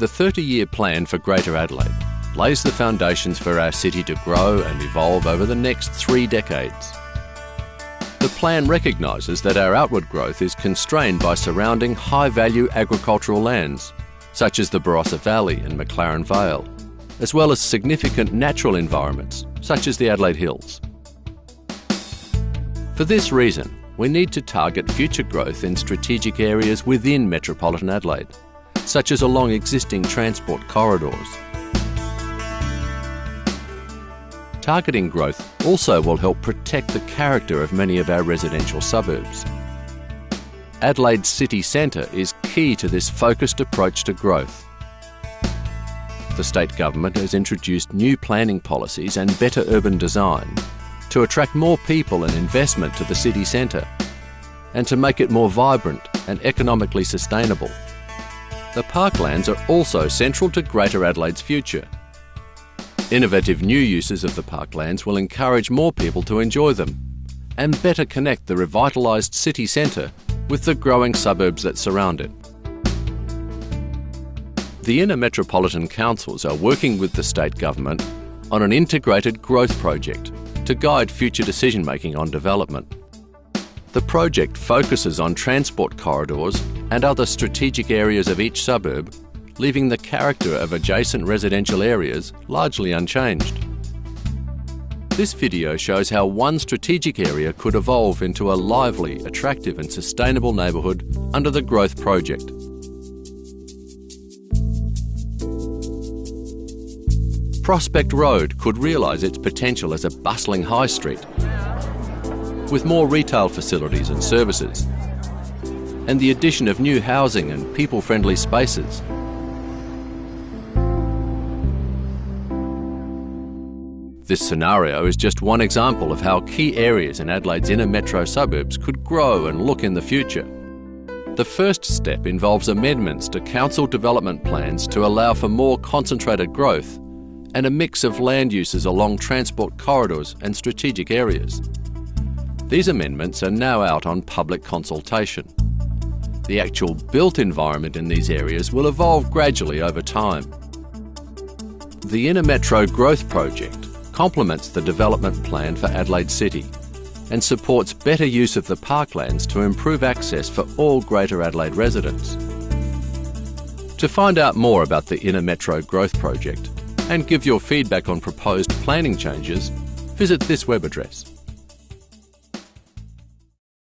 The 30 year plan for Greater Adelaide lays the foundations for our city to grow and evolve over the next three decades. The plan recognises that our outward growth is constrained by surrounding high value agricultural lands, such as the Barossa Valley and McLaren Vale, as well as significant natural environments, such as the Adelaide Hills. For this reason, we need to target future growth in strategic areas within metropolitan Adelaide, such as along existing transport corridors. Targeting growth also will help protect the character of many of our residential suburbs. Adelaide's city centre is key to this focused approach to growth. The state government has introduced new planning policies and better urban design to attract more people and investment to the city centre and to make it more vibrant and economically sustainable. The parklands are also central to Greater Adelaide's future. Innovative new uses of the parklands will encourage more people to enjoy them and better connect the revitalised city centre with the growing suburbs that surround it. The inner metropolitan councils are working with the state government on an integrated growth project to guide future decision making on development. The project focuses on transport corridors and other strategic areas of each suburb leaving the character of adjacent residential areas largely unchanged. This video shows how one strategic area could evolve into a lively, attractive and sustainable neighbourhood under the Growth Project. Prospect Road could realise its potential as a bustling high street with more retail facilities and services and the addition of new housing and people-friendly spaces This scenario is just one example of how key areas in Adelaide's inner metro suburbs could grow and look in the future. The first step involves amendments to council development plans to allow for more concentrated growth and a mix of land uses along transport corridors and strategic areas. These amendments are now out on public consultation. The actual built environment in these areas will evolve gradually over time. The Inner Metro Growth Project complements the development plan for Adelaide City and supports better use of the parklands to improve access for all Greater Adelaide residents. To find out more about the Inner Metro Growth Project and give your feedback on proposed planning changes, visit this web address.